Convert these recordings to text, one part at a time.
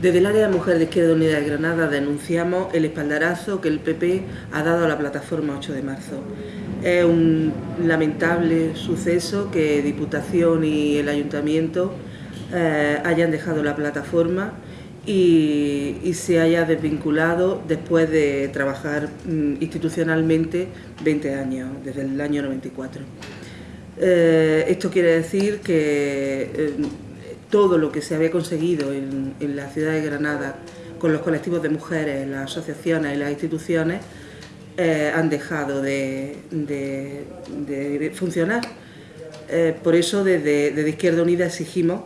Desde el área de mujer de Izquierda Unida de Granada denunciamos el espaldarazo que el PP ha dado a la plataforma 8 de marzo. Es un lamentable suceso que Diputación y el Ayuntamiento eh, hayan dejado la plataforma y, se haya desvinculado después de trabajar mm, institucionalmente 20 años, desde el año 94. Eh, esto quiere decir que eh, todo lo que se había conseguido en, la ciudad de Granada con los colectivos de mujeres, las asociaciones y las instituciones eh, han dejado de, funcionar. Eh, por eso desde, Izquierda Unida exigimos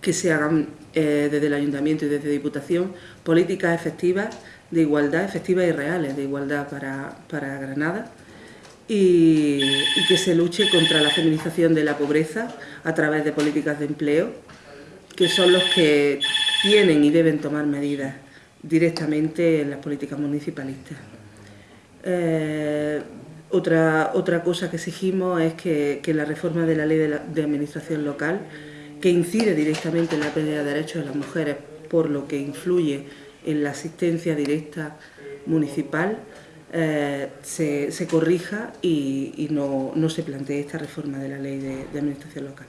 que se hagan eh, desde el Ayuntamiento y desde Diputación políticas efectivas de igualdad, efectivas y reales, de igualdad para, Granada y que se luche contra la feminización de la pobreza a través de políticas de empleo, que son los que tienen y deben tomar medidas directamente en las políticas municipalistas. Eh, otra, otra cosa que exigimos es que, la reforma de la ley de, administración local, que incide directamente en la pérdida de derechos de las mujeres, por lo que influye en la asistencia directa municipal, eh, se, corrija y, no, se plantee esta reforma de la ley de administración local.